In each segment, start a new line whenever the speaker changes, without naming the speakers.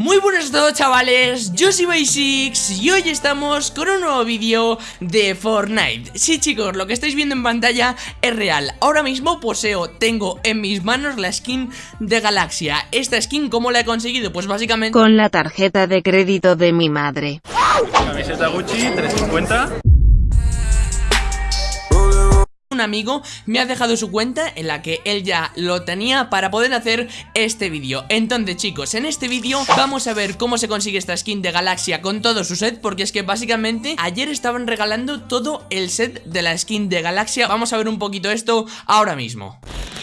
Muy buenos a todos chavales, yo soy Basics y hoy estamos con un nuevo vídeo de Fortnite. Sí chicos, lo que estáis viendo en pantalla es real. Ahora mismo poseo, tengo en mis manos la skin de Galaxia. Esta skin, ¿cómo la he conseguido? Pues básicamente...
Con la tarjeta de crédito de mi madre.
Camiseta Gucci, 350
un amigo me ha dejado su cuenta en la que él ya lo tenía para poder hacer este vídeo. Entonces chicos, en este vídeo vamos a ver cómo se consigue esta skin de Galaxia con todo su set Porque es que básicamente ayer estaban regalando todo el set de la skin de Galaxia. Vamos a ver un poquito esto ahora mismo.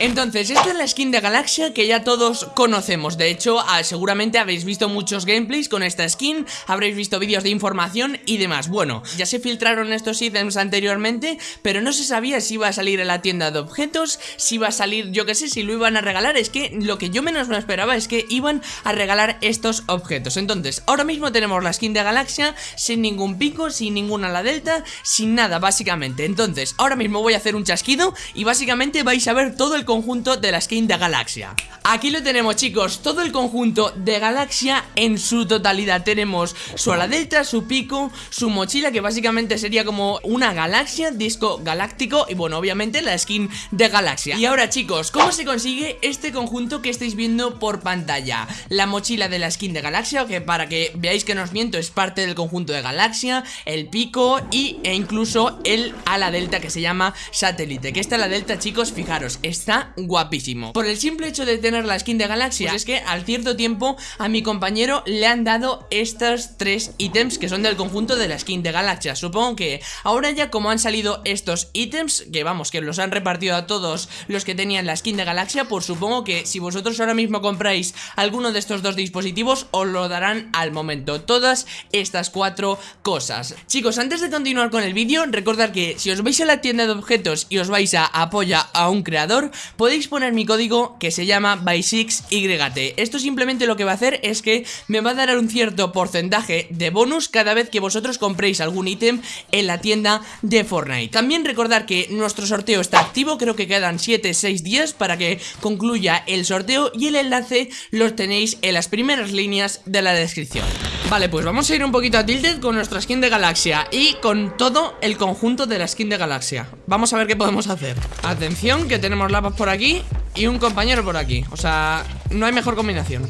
Entonces, esta es la skin de Galaxia que ya todos conocemos. De hecho, ah, seguramente habéis visto muchos gameplays con esta skin Habréis visto vídeos de información y demás. Bueno, ya se filtraron estos ítems anteriormente Pero no se sabía si iba a salir en la tienda de objetos Si iba a salir, yo que sé, si lo iban a regalar Es que lo que yo menos me esperaba es que iban a regalar estos objetos. Entonces, ahora mismo tenemos la skin de Galaxia Sin ningún pico, sin ninguna la delta Sin nada, básicamente. Entonces, ahora mismo voy a hacer un chasquido Y básicamente vais a ver todo el conjunto de la skin de Galaxia. Aquí lo tenemos chicos, todo el conjunto de Galaxia en su totalidad. Tenemos su ala delta, su pico, su mochila que básicamente sería como una galaxia, disco galáctico Y bueno, obviamente la skin de Galaxia. Y ahora chicos, ¿cómo se consigue este conjunto que estáis viendo por pantalla? La mochila de la skin de Galaxia, que para que veáis que no os miento es parte del conjunto de Galaxia El pico y, e incluso el ala delta que se llama satélite Que esta ala delta chicos, fijaros, está guapísimo. Por el simple hecho de tener la skin de Galaxia pues es que al cierto tiempo a mi compañero le han dado estos tres ítems que son del conjunto de la skin de Galaxia. Supongo que ahora ya como han salido estos ítems, vamos, que los han repartido a todos los que tenían la skin de Galaxia Pues supongo que si vosotros ahora mismo compráis alguno de estos dos dispositivos os lo darán al momento. Todas estas cuatro cosas. Chicos, antes de continuar con el vídeo, recordad que si os vais a la tienda de objetos y os vais a apoya a un creador podéis poner mi código que se llama by6yt Esto simplemente lo que va a hacer es que me va a dar un cierto porcentaje de bonus cada vez que vosotros compréis algún ítem en la tienda de Fortnite. También recordar que nuestro sorteo está activo, creo que quedan 7-6 días para que concluya el sorteo y el enlace lo tenéis en las primeras líneas de la descripción. Vale, pues vamos a ir un poquito a Tilted con nuestra skin de Galaxia Y con todo el conjunto de la skin de Galaxia. Vamos a ver qué podemos hacer. Atención, que tenemos lapas por aquí Y un compañero por aquí. O sea, no hay mejor combinación.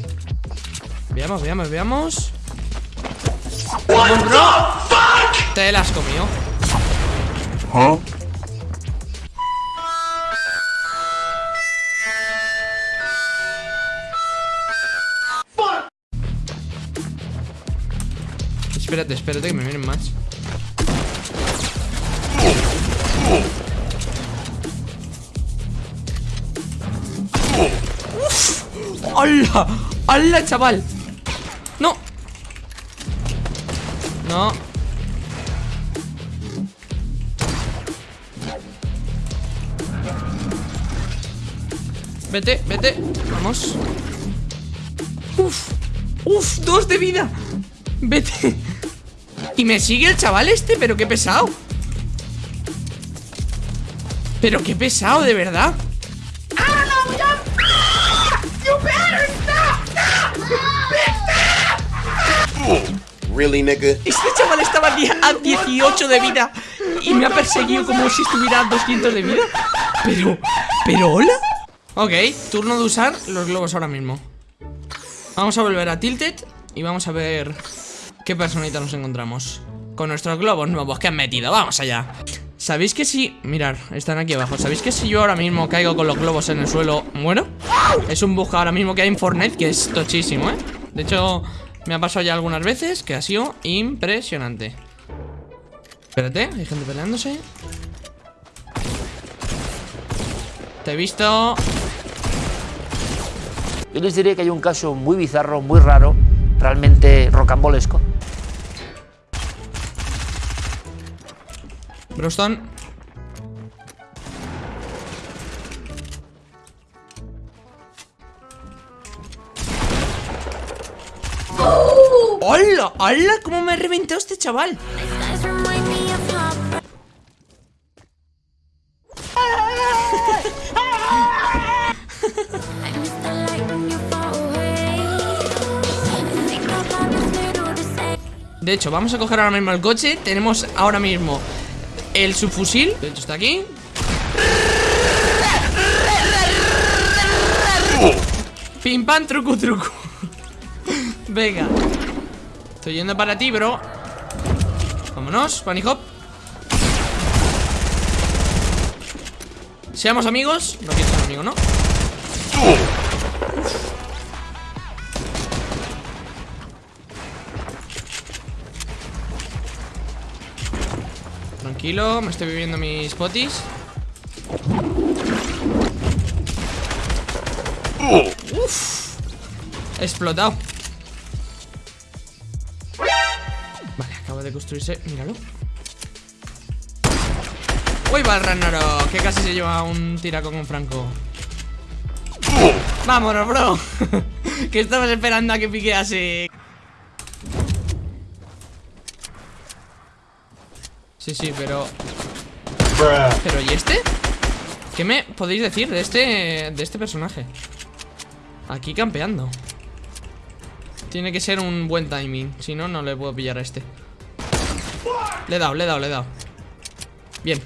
Veamos, veamos, veamos. Te la has comido Espérate, espérate que me vienen más ¡Uf! ¡Hala! ¡Hala, chaval! ¡No! No Vete, vete Vamos Uf, uf, dos de vida Vete y me sigue el chaval este, pero qué pesado Pero qué pesado, de verdad
Really, nigga?
Este chaval estaba a 18 de vida Y me ha perseguido como si estuviera a 200 de vida Pero, pero, ¿hola? Ok, turno de usar los globos ahora mismo Vamos a volver a Tilted Y vamos a ver ¿Qué personita nos encontramos? Con nuestros globos nuevos que han metido Vamos allá ¿Sabéis que si... Mirar, están aquí abajo ¿Sabéis que si yo ahora mismo caigo con los globos en el suelo ¿Muero? Es un bug ahora mismo que hay en Fortnite Que es tochísimo, ¿eh? De hecho, me ha pasado ya algunas veces Que ha sido impresionante Espérate, hay gente peleándose Te he visto
Yo les diré que hay un caso muy bizarro, muy raro Realmente rocambolesco
Broston. ¡Hola! ¡Hola! ¿Cómo me ha reventado este chaval? De hecho, vamos a coger ahora mismo el coche Tenemos ahora mismo el subfusil. De hecho, está aquí. Pim pam, truco, truco Venga. Estoy yendo para ti, bro. Vámonos, bunny hop. Seamos amigos. No quiero ser amigo, ¿no? Tranquilo, me estoy viviendo mis potis. Uf. He explotado. Vale, acaba de construirse Míralo. Uy, va el Ragnarok Que casi se lleva un tiraco con Franco. Vámonos, bro. Que estabas esperando a que piquease Sí, sí, pero... ¿Pero y este? ¿Qué me podéis decir de este, de este personaje? Aquí campeando. Tiene que ser un buen timing Si no, no le puedo pillar a este. Le he dado, le he dado, le he dado. Bien.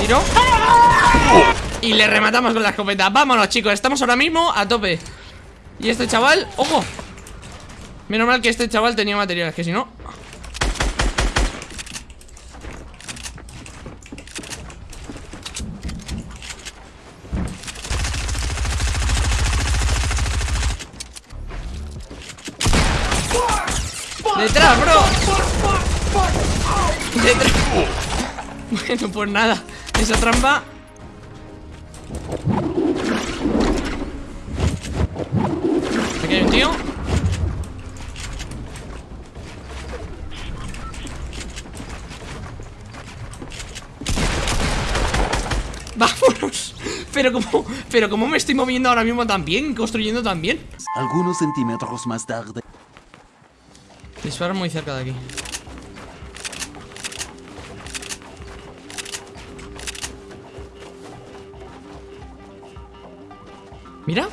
Tiro Y le rematamos con la escopeta Vámonos chicos, estamos ahora mismo a tope Y este chaval, ¡ojo! Menos mal que este chaval tenía materiales Que si no... ¡Detrás, bro! ¡Detrás! Bueno, pues nada Esa trampa Aquí hay un tío. Vámonos. Pero como, pero como me estoy moviendo ahora mismo también Construyendo también.
Algunos centímetros más tarde.
Disparan muy cerca de aquí Mira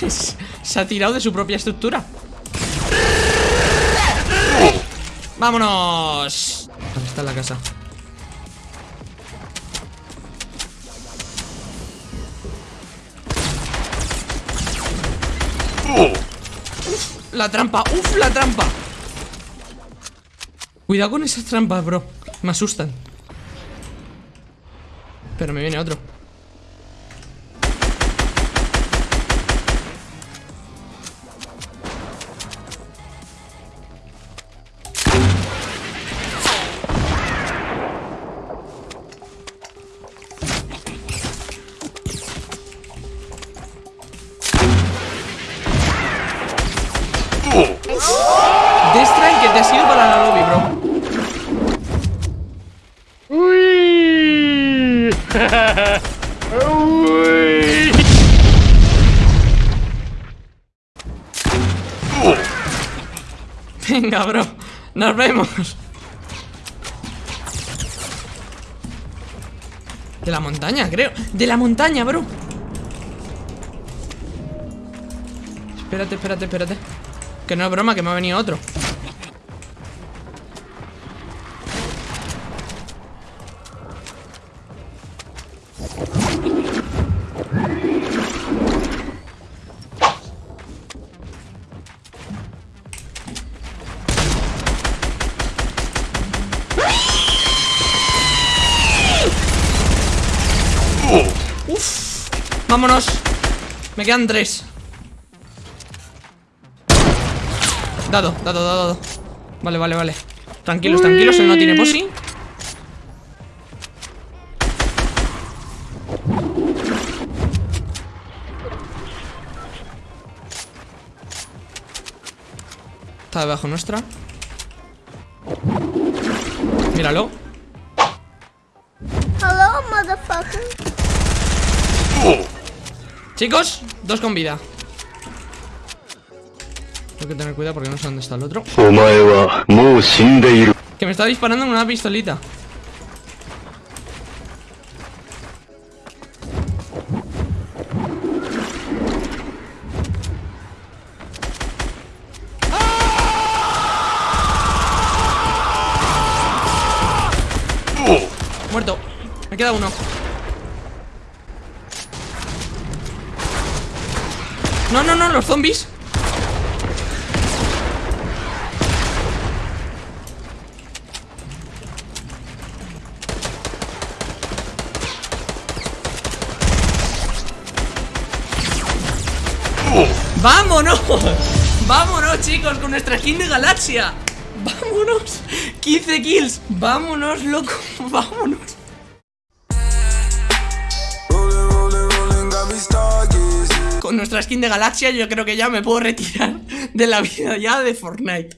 Se ha tirado de su propia estructura ¡Vámonos! ¿Dónde está la casa? La trampa, uf, la trampa. Cuidado con esas trampas, bro. Me asustan. Pero me viene otro Venga, bro. Nos vemos. De la montaña, creo. De la montaña, bro. Espérate, espérate, espérate. Que no es broma, que me ha venido otro vámonos. Me quedan tres. Dado, dado, dado, dado. Vale, vale, vale. Tranquilos, tranquilos, él no tiene posi. Está debajo nuestra. Míralo.
Hello, motherfucker.
Chicos, dos con vida. Tengo que tener cuidado porque no sé dónde está el otro. Que me está disparando con una pistolita. Muerto. Me queda uno. No, no, no, los zombies ¡Vámonos! ¡Vámonos, chicos! Con nuestra skin de galaxia ¡Vámonos! 15 kills ¡Vámonos, loco! ¡Vámonos! Nuestra skin de galaxia yo creo que ya me puedo retirar de la vida ya de Fortnite